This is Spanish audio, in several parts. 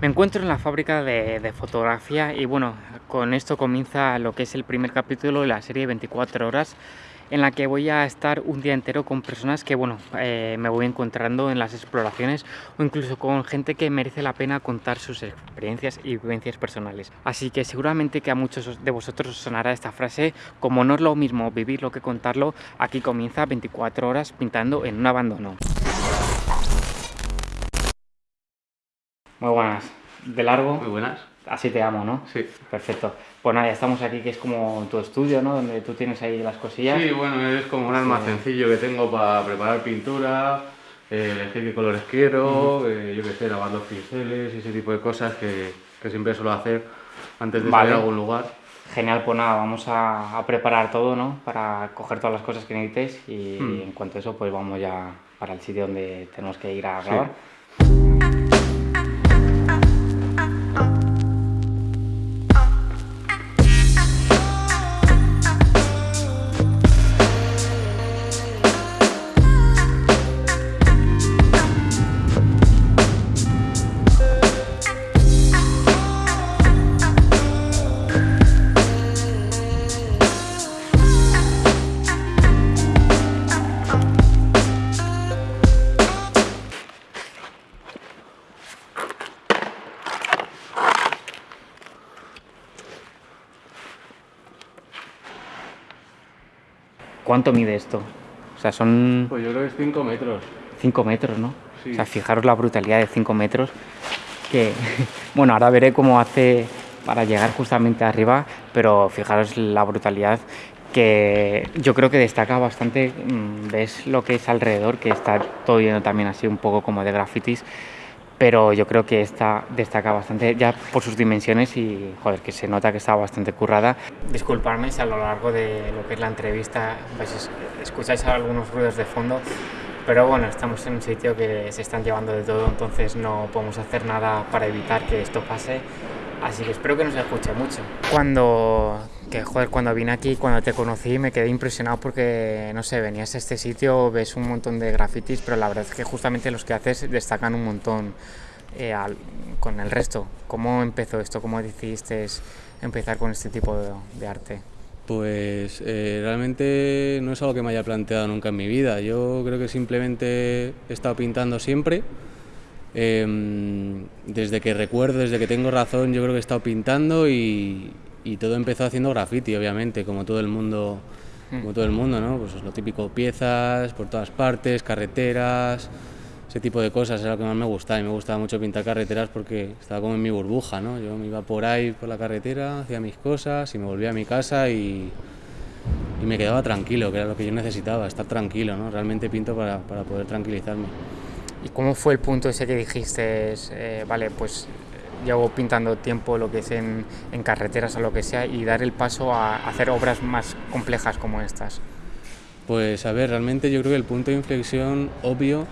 Me encuentro en la fábrica de, fotografía y bueno, con esto comienza lo que es el primer capítulo de la serie 24 horas en la que voy a estar un día entero con personas que bueno, eh, me voy encontrando en las exploraciones o incluso con gente que merece la pena contar sus experiencias y vivencias personales. Así que seguramente que a muchos de vosotros os sonará esta frase, como no es lo mismo vivirlo que contarlo, aquí comienza 24 horas pintando en un abandono. Muy buenas. ¿De largo? Muy buenas. Así te amo, ¿no? Sí. Perfecto. Pues nada, ya estamos aquí, que es como tu estudio, ¿no? Donde tú tienes ahí las cosillas. Sí, bueno, es como un almacencillo que tengo para preparar pintura, eh, elegir qué colores quiero, eh, yo qué sé, lavar los pinceles y ese tipo de cosas que, que siempre suelo hacer antes de salir a algún lugar. Genial, pues nada, vamos a, a, preparar todo, ¿no? Para coger todas las cosas que necesites y Hmm. en cuanto a eso, pues vamos ya para el sitio donde tenemos que ir a grabar. ¿Cuánto mide esto? O sea, son Pues yo creo que es 5 metros. 5 metros, ¿no? Sí. O sea, fijaros la brutalidad de 5 metros. Que, bueno, ahora veré cómo hace para llegar justamente arriba, pero fijaros la brutalidad que yo creo que destaca bastante. mm, Ves lo que es alrededor, que está todo lleno también así un poco como de grafitis. Pero yo creo que esta destaca bastante ya por sus dimensiones y, joder, que se nota que está bastante currada. Disculparme si a lo largo de lo que es la entrevista escucháis algunos ruidos de fondo, pero bueno, estamos en un sitio que se están llevando de todo, entonces no podemos hacer nada para evitar que esto pase. Así que espero que no se escuche mucho. Cuando, que, joder, cuando vine aquí, cuando te conocí, me quedé impresionado porque, no sé, venías a este sitio, ves un montón de grafitis, pero la verdad es que justamente los que haces destacan un montón eh, al, con el resto. ¿Cómo empezó esto? ¿Cómo decidiste empezar con este tipo de, de arte? Pues eh, realmente no es algo que me haya planteado nunca en mi vida. Yo creo que simplemente he estado pintando siempre. Eh, desde que recuerdo, desde que tengo razón, yo creo que he estado pintando y, y todo empezó haciendo graffiti, obviamente, como todo el mundo, como todo el mundo, ¿no? Pues lo típico, piezas por todas partes, carreteras, ese tipo de cosas era lo que más me gustaba. Y me gustaba mucho pintar carreteras porque estaba como en mi burbuja, ¿no? Yo me iba por ahí por la carretera, hacía mis cosas y me volvía a mi casa y, y me quedaba tranquilo, que era lo que yo necesitaba, estar tranquilo, ¿no? Realmente pinto para, para poder tranquilizarme. ¿Y cómo fue el punto ese que dijiste, eh, vale, pues llevo pintando tiempo lo que es en, en, carreteras o lo que sea y dar el paso a hacer obras más complejas como estas? Pues a ver, realmente yo creo que el punto de inflexión obvio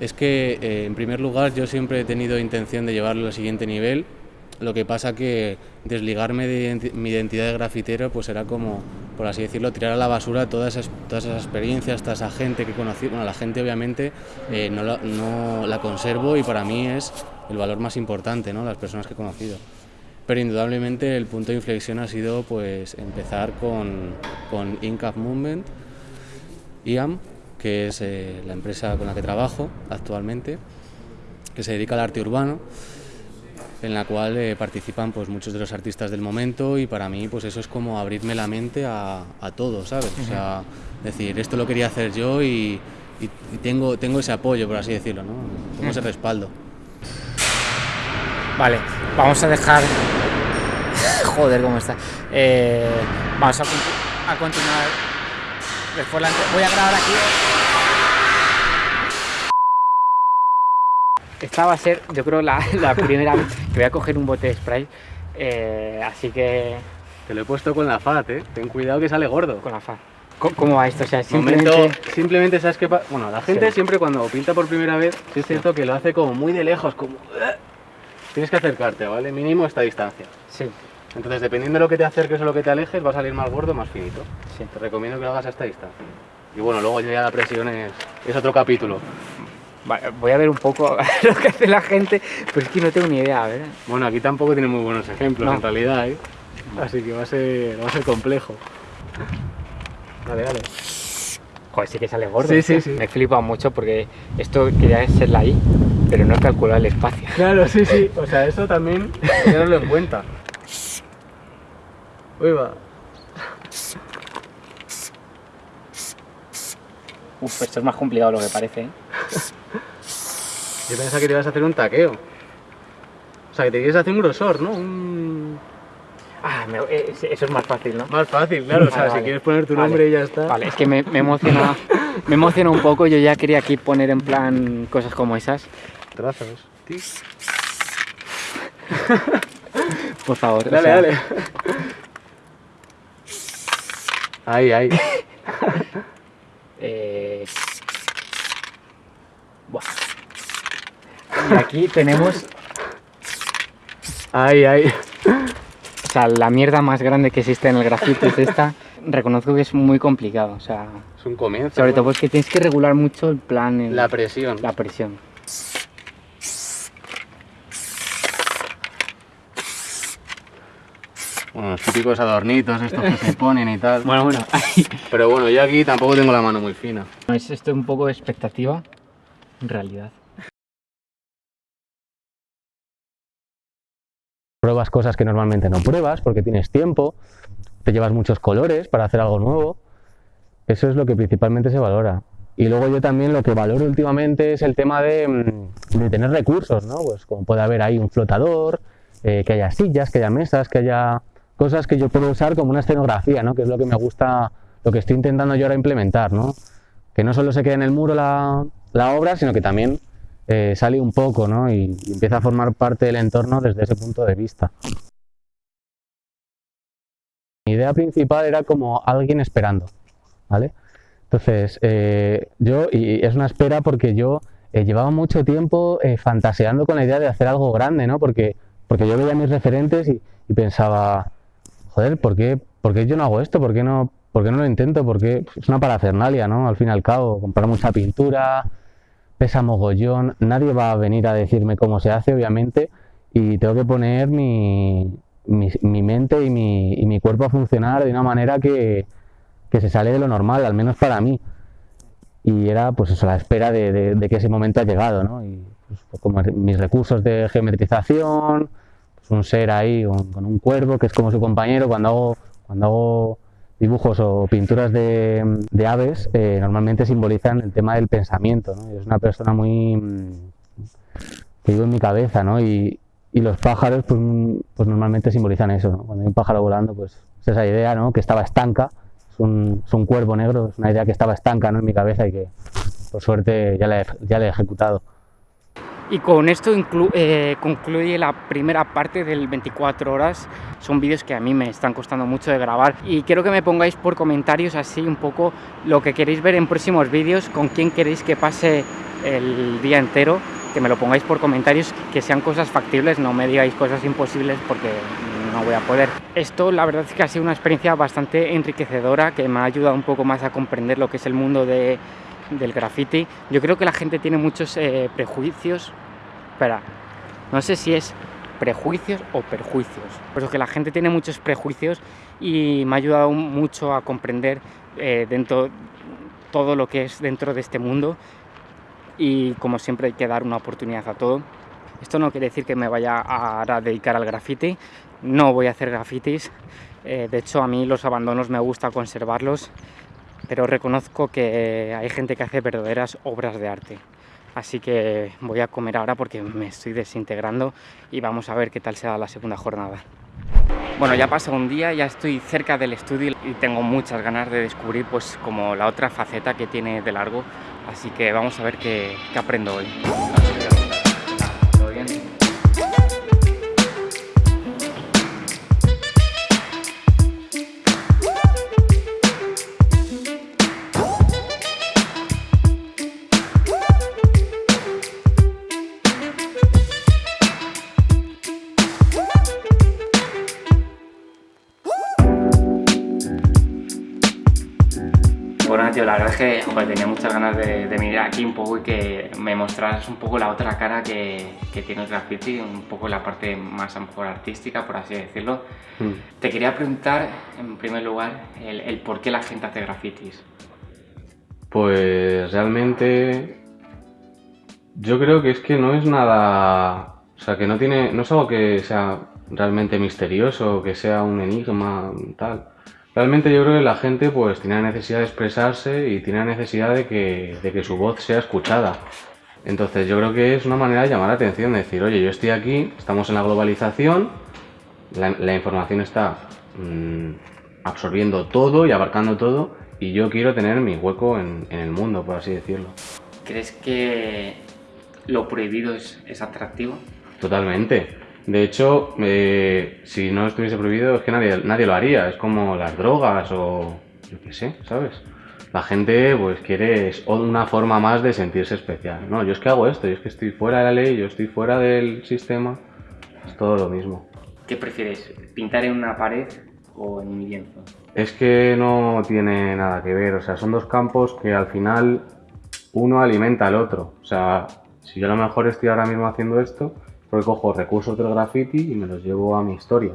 es que eh, en primer lugar yo siempre he tenido intención de llevarlo al siguiente nivel, lo que pasa que desligarme de mi identidad de grafitero pues era como, por así decirlo, tirar a la basura todas esas, todas esas experiencias, toda esa gente que conocí. Bueno, la gente obviamente eh, no, la, no la conservo y para mí es el valor más importante, ¿no? las personas que he conocido. Pero indudablemente el punto de inflexión ha sido pues empezar con, con Incap Movement, IAM, que es eh, la empresa con la que trabajo actualmente, que se dedica al arte urbano en la cual eh, participan pues muchos de los artistas del momento y para mí pues eso es como abrirme la mente a, a todo, ¿sabes? O sea, decir, esto lo quería hacer yo y, y, y tengo, tengo ese apoyo, por así decirlo, ¿no? Tengo ese respaldo. Vale, vamos a dejar... Joder, ¿cómo está? Eh, vamos a, a continuar después la... Voy a grabar aquí... Esta va a ser, yo creo, la, la primera vez que voy a coger un bote de spray. Eh, así que. Te lo he puesto con la FAT, ¿eh? Ten cuidado que sale gordo. Con la FAT. ¿Cómo, va esto? O sea, simplemente. Momento, simplemente, ¿sabes pasa? Bueno, la gente sí. siempre cuando pinta por primera vez, sí es cierto que lo hace como muy de lejos, como. Tienes que acercarte, ¿vale? Mínimo esta distancia. Sí. Entonces, dependiendo de lo que te acerques o lo que te alejes, va a salir más gordo o más finito. Sí. Te recomiendo que lo hagas a esta distancia. Y bueno, luego ya la presión es, es otro capítulo. Voy a ver un poco lo que hace la gente, pero es que no tengo ni idea, ¿verdad? Bueno, aquí tampoco tiene muy buenos ejemplos en realidad, ¿eh? Así que va a ser, va a ser complejo. Dale, dale. Joder, sí que sale gordo. Sí, sí, sí. Me flipa mucho porque esto quería ser la I, pero no he calculado el espacio. Claro, sí, sí. O sea, eso también tenerlo en cuenta. Uy, va. Uf, esto es más complicado de lo que parece, ¿eh? Yo pensaba que te ibas a hacer un taqueo. O sea, que te quieres hacer un grosor, ¿no? Un... Ah, eh, eso es más fácil, ¿no? Más fácil, claro. o sea, si quieres poner tu nombre y ya está. Vale, es que me, me emociona, me emociona un poco. Yo ya quería aquí poner en plan cosas como esas. Trazos. Por favor. Dale, dale. Ahí, ahí. eh... Y aquí tenemos... Ahí, ahí. O sea, la mierda más grande que existe en el grafito es esta. Reconozco que es muy complicado, o sea... Es un comienzo. Sobre todo porque tienes que regular mucho el plan... La presión. La presión. Bueno, los típicos adornitos estos que se ponen y tal. Bueno, bueno. Pero bueno, yo aquí tampoco tengo la mano muy fina. Es esto un poco de expectativa, en realidad. Pruebas cosas que normalmente no pruebas porque tienes tiempo, te llevas muchos colores para hacer algo nuevo. Eso es lo que principalmente se valora. Y luego yo también lo que valoro últimamente es el tema de, mm, tener recursos, ¿no? Pues como puede haber ahí un flotador, eh, que haya sillas, que haya mesas, que haya cosas que yo puedo usar como una escenografía, ¿no? Que es lo que me gusta, lo que estoy intentando yo ahora implementar, ¿no? Que no solo se quede en el muro la, la obra, sino que también eh, sale un poco ¿no? y, empieza a formar parte del entorno desde ese punto de vista. Mi idea principal era como alguien esperando, ¿vale? Entonces, eh, yo, y es una espera porque yo eh, llevaba mucho tiempo fantaseando con la idea de hacer algo grande, ¿no? Porque, porque yo veía mis referentes y, pensaba, joder, ¿por qué, ¿por qué, yo no hago esto? ¿Por qué no, por qué no lo intento? Porque es una parafernalia, ¿no? Al fin y al cabo, comprar mucha pintura, pesa mogollón, nadie va a venir a decirme cómo se hace, obviamente, y tengo que poner mi, mi, mente y mi, y mi, cuerpo a funcionar de una manera que, que, se sale de lo normal, al menos para mí. Y era pues la espera de, de, que ese momento ha llegado, ¿no? Y pues, como mis recursos de geometrización, pues un ser ahí con un cuervo que es como su compañero, cuando hago, cuando hago dibujos o pinturas de, aves eh, normalmente simbolizan el tema del pensamiento. ¿no? Es una persona muy mm, que vive en mi cabeza, ¿no? Y, y los pájaros, pues, pues, normalmente simbolizan eso. ¿no? Cuando hay un pájaro volando, pues es esa idea, ¿no? Que estaba estanca. Es un, es un cuervo negro, es una idea que estaba estanca ¿no? en mi cabeza y que, por suerte, ya la ya la he ejecutado. Y con esto eh, concluye la primera parte del 24 horas. Son vídeos que a mí me están costando mucho de grabar y quiero que me pongáis por comentarios así un poco lo que queréis ver en próximos vídeos, con quién queréis que pase el día entero, que me lo pongáis por comentarios, que sean cosas factibles, no me digáis cosas imposibles porque no voy a poder. Esto la verdad es que ha sido una experiencia bastante enriquecedora, que me ha ayudado un poco más a comprender lo que es el mundo de del graffiti. Yo creo que la gente tiene muchos eh, prejuicios, espera, no sé si es prejuicios o perjuicios, pero que la gente tiene muchos prejuicios y me ha ayudado mucho a comprender eh, dentro todo lo que es dentro de este mundo. Y como siempre hay que dar una oportunidad a todo. Esto no quiere decir que me vaya a, dedicar al graffiti, no voy a hacer grafitis, eh, de hecho a mí los abandonos me gusta conservarlos pero reconozco que hay gente que hace verdaderas obras de arte. Así que voy a comer ahora porque me estoy desintegrando y vamos a ver qué tal será la segunda jornada. Bueno, ya pasa un día, ya estoy cerca del estudio y tengo muchas ganas de descubrir pues como la otra faceta que tiene de largo. Así que vamos a ver qué aprendo hoy. Bueno, tío, la verdad es que tenía muchas ganas de, de, venir aquí un poco y que me mostraras un poco la otra cara que, tiene el graffiti, un poco la parte más a lo mejor artística, por así decirlo. Mm. Te quería preguntar, en primer lugar, el, el por qué la gente hace grafitis. Pues realmente yo creo que es que no es nada... O sea, que no tiene... No es algo que sea realmente misterioso, que sea un enigma, tal. Realmente yo creo que la gente pues tiene la necesidad de expresarse y tiene la necesidad de que, de que su voz sea escuchada. Entonces yo creo que es una manera de llamar la atención, de decir, oye, yo estoy aquí, estamos en la globalización, la, información está mm, absorbiendo todo y abarcando todo, y yo quiero tener mi hueco en, el mundo, por así decirlo. ¿Crees que lo prohibido es, es atractivo? Totalmente. De hecho, eh, si no estuviese prohibido es que nadie, nadie lo haría. Es como las drogas o yo qué sé, ¿sabes? La gente pues quiere una forma más de sentirse especial. No, yo es que hago esto, yo es que estoy fuera de la ley, yo estoy fuera del sistema. Es todo lo mismo. ¿Qué prefieres? ¿Pintar en una pared o en un lienzo? Es que no tiene nada que ver, o sea, son dos campos que al final uno alimenta al otro. O sea, si yo a lo mejor estoy ahora mismo haciendo esto, porque cojo recursos del graffiti y me los llevo a mi historia.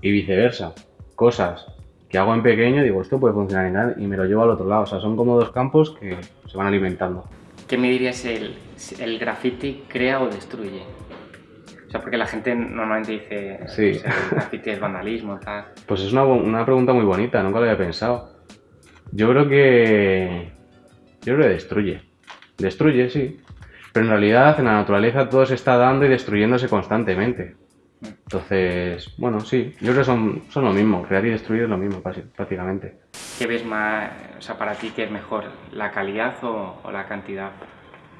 Y viceversa. Cosas que hago en pequeño, digo, esto puede funcionar y me lo llevo al otro lado. O sea, son como dos campos que se van alimentando. ¿Qué me dirías el, el graffiti crea o destruye? O sea, porque la gente normalmente dice sí. el graffiti es vandalismo, tal. Pues es una, una pregunta muy bonita, nunca lo había pensado. Yo creo que... Yo creo que destruye. Destruye, sí. Pero en realidad en la naturaleza todo se está dando y destruyéndose constantemente. Entonces, bueno, sí, yo creo que son, son lo mismo, crear y destruir es lo mismo prácticamente. ¿Qué ves más, o sea, para ti qué es mejor, la calidad o, la cantidad?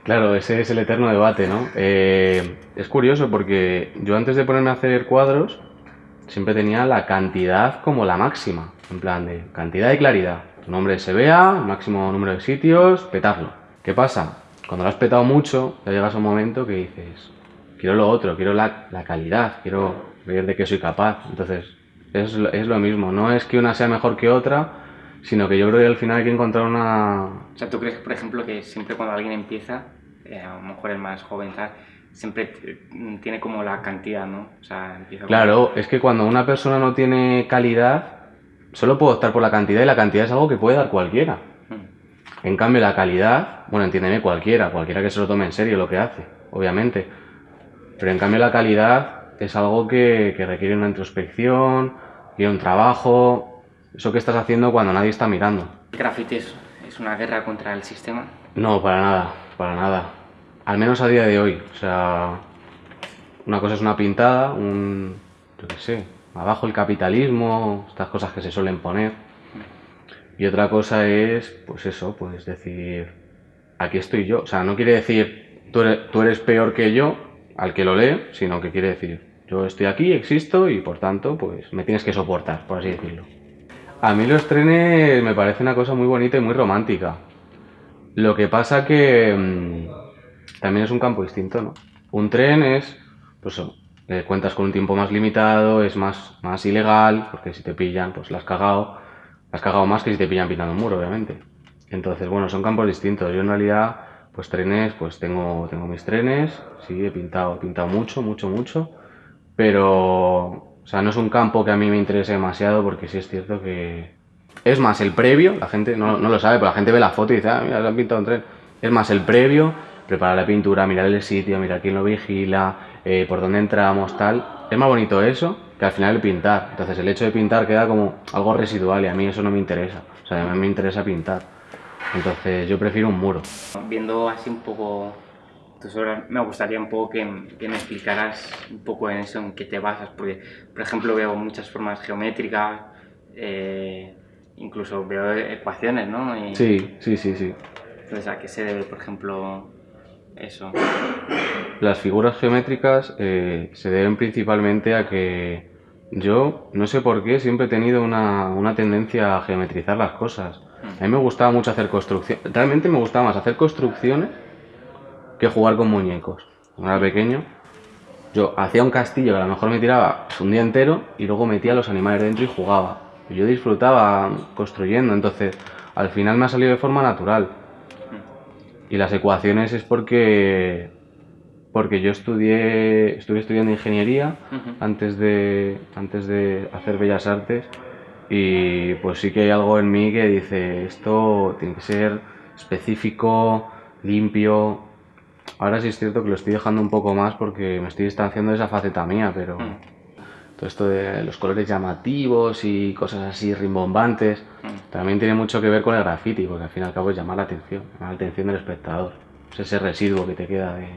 Claro, ese es el eterno debate, ¿no? Eh, es curioso porque yo antes de ponerme a hacer cuadros siempre tenía la cantidad como la máxima, en plan de cantidad y claridad. Tu nombre se vea, máximo número de sitios, petarlo. ¿Qué pasa? Cuando lo has petado mucho, ya llegas a un momento que dices, quiero lo otro, quiero la, calidad, quiero ver de qué soy capaz. Entonces, es, es, lo mismo, no es que una sea mejor que otra, sino que yo creo que al final hay que encontrar una... O sea, ¿tú crees, por ejemplo, que siempre cuando alguien empieza, eh, a lo mejor el más joven, siempre tiene como la cantidad, ¿no? O sea, empieza Claro, es que cuando una persona no tiene calidad, solo puedo optar por la cantidad y la cantidad es algo que puede dar cualquiera. En cambio, la calidad, bueno, entiéndeme cualquiera, cualquiera que se lo tome en serio lo que hace, obviamente. Pero en cambio, la calidad es algo que, requiere una introspección, requiere un trabajo, eso que estás haciendo cuando nadie está mirando. ¿El graffiti es, una guerra contra el sistema? No, para nada, para nada. Al menos a día de hoy. O sea, una cosa es una pintada, un. yo qué sé, abajo el capitalismo, estas cosas que se suelen poner. Y otra cosa es, pues eso, pues decir, aquí estoy yo. O sea, no quiere decir, tú eres, peor que yo, al que lo lee, sino que quiere decir, yo estoy aquí, existo y por tanto, pues me tienes que soportar, por así decirlo. A mí los trenes me parece una cosa muy bonita y muy romántica. Lo que pasa que mm, también es un campo distinto, ¿no? Un tren es, pues eh, cuentas con un tiempo más limitado, es más, más ilegal, porque si te pillan, pues la has cagado has cagado más que si te pillan pintando un muro, obviamente. Entonces, bueno, son campos distintos. Yo en realidad, pues trenes, pues tengo, tengo mis trenes, sí, he pintado, he pintado mucho, mucho, mucho, pero, o sea, no es un campo que a mí me interese demasiado porque sí es cierto que... Es más, el previo, la gente no, no lo sabe, pero la gente ve la foto y dice, ah, mira, se han pintado un tren. Es más, el previo, preparar la pintura, mirar el sitio, mirar quién lo vigila, eh, por dónde entramos, tal. Es más bonito eso que al final el pintar. Entonces el hecho de pintar queda como algo residual y a mí eso no me interesa. O sea, a mí me interesa pintar. Entonces yo prefiero un muro. Viendo así un poco tus obras, me gustaría un poco que, me explicaras un poco en eso, en qué te basas. Porque, por ejemplo, veo muchas formas geométricas, eh, incluso veo ecuaciones, ¿no? sí, sí, sí, sí. Entonces, ¿a qué se debe, por ejemplo, eso? Las figuras geométricas eh, se deben principalmente a que yo, no sé por qué, siempre he tenido una, una tendencia a geometrizar las cosas. A mí me gustaba mucho hacer construcciones. Realmente me gustaba más hacer construcciones que jugar con muñecos. Cuando era pequeño, yo hacía un castillo que a lo mejor me tiraba un día entero y luego metía los animales dentro y jugaba. yo disfrutaba construyendo, entonces al final me ha salido de forma natural. Y las ecuaciones es porque porque yo estudié estuve estudiando ingeniería antes de antes de hacer bellas artes. Y pues sí que hay algo en mí que dice esto tiene que ser específico limpio. Ahora sí es cierto que lo estoy dejando un poco más porque me estoy distanciando de esa faceta mía pero todo esto de los colores llamativos y cosas así rimbombantes también tiene mucho que ver con el graffiti porque al fin y al cabo es llamar la atención llamar la atención del espectador es ese residuo que te queda de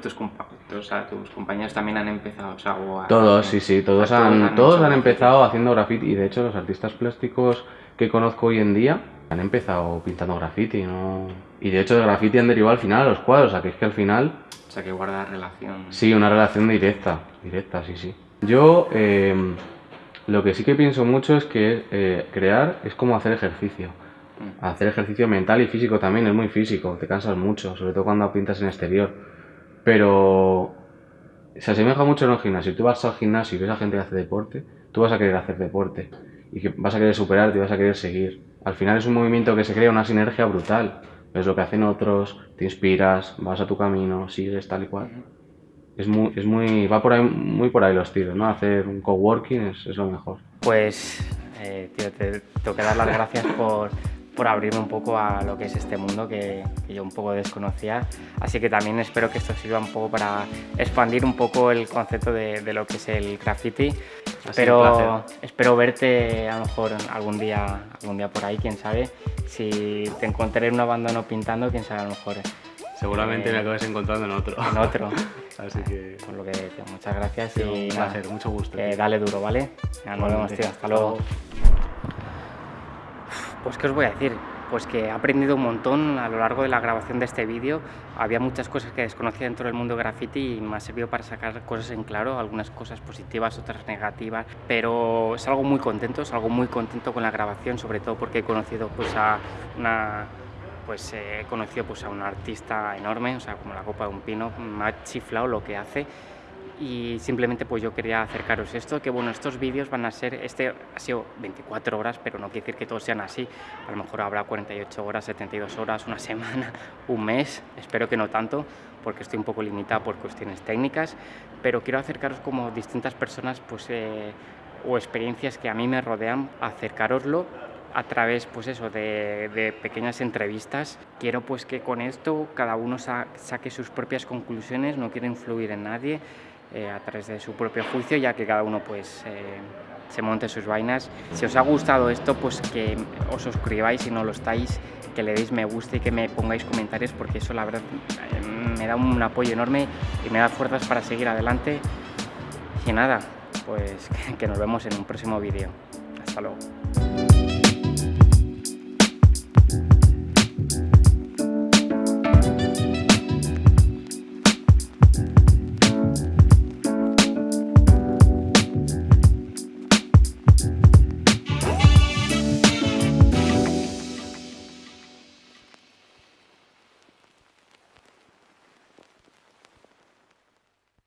tus, o sea, tus compañeros también han empezado, o sea, Todos, sí, sí, todos, han, todos han, empezado haciendo graffiti y de hecho los artistas plásticos que conozco hoy en día han empezado pintando graffiti, ¿no? Y de hecho de graffiti han derivado al final a los cuadros, o sea que es que al final... O sea que guarda relación. Sí, una relación directa, directa, sí, sí. Yo eh, lo que sí que pienso mucho es que eh, crear es como hacer ejercicio. Mm. Hacer ejercicio mental y físico también es muy físico, te cansas mucho, sobre todo cuando pintas en exterior pero se asemeja mucho en un gimnasio. Si tú vas al gimnasio y ves a gente que hace deporte, tú vas a querer hacer deporte y que vas a querer superarte y vas a querer seguir. Al final es un movimiento que se crea una sinergia brutal. Es lo que hacen otros, te inspiras, vas a tu camino, sigues tal y cual. Es muy, es muy, va por ahí, muy por ahí los tiros, ¿no? Hacer un coworking es, es lo mejor. Pues, eh, tío, te tengo que dar las gracias por, por abrirme un poco a lo que es este mundo que, yo un poco desconocía. Así que también espero que esto sirva un poco para expandir un poco el concepto de, lo que es el graffiti. Pero espero verte a lo mejor algún día, algún día por ahí, quién sabe. Si te encontré en un abandono pintando, quién sabe a lo mejor. Seguramente me acabes encontrando en otro. En otro. Así que... Por lo que muchas gracias y un placer, mucho gusto. dale duro, ¿vale? nos vemos, tío. Hasta luego. Pues qué os voy a decir, pues que he aprendido un montón a lo largo de la grabación de este vídeo. Había muchas cosas que desconocía dentro del mundo graffiti y me ha servido para sacar cosas en claro, algunas cosas positivas, otras negativas, pero es algo muy contento, es algo muy contento con la grabación, sobre todo porque he conocido pues a una pues he conocido pues a un artista enorme, o sea, como la copa de un pino, me ha chiflado lo que hace. Y simplemente pues yo quería acercaros esto, que bueno, estos vídeos van a ser, este ha sido 24 horas, pero no quiere decir que todos sean así, a lo mejor habrá 48 horas, 72 horas, una semana, un mes, espero que no tanto, porque estoy un poco limitada por cuestiones técnicas, pero quiero acercaros como distintas personas pues, eh, o experiencias que a mí me rodean, acercaroslo a través pues eso, de, de, pequeñas entrevistas. Quiero pues que con esto cada uno saque sus propias conclusiones, no quiero influir en nadie, eh, a través de su propio juicio, ya que cada uno pues eh, se monte sus vainas. Si os ha gustado esto, pues que os suscribáis si no lo estáis, que le deis me gusta y que me pongáis comentarios, porque eso la verdad eh, me da un apoyo enorme y me da fuerzas para seguir adelante. Y nada, pues que nos vemos en un próximo vídeo. Hasta luego.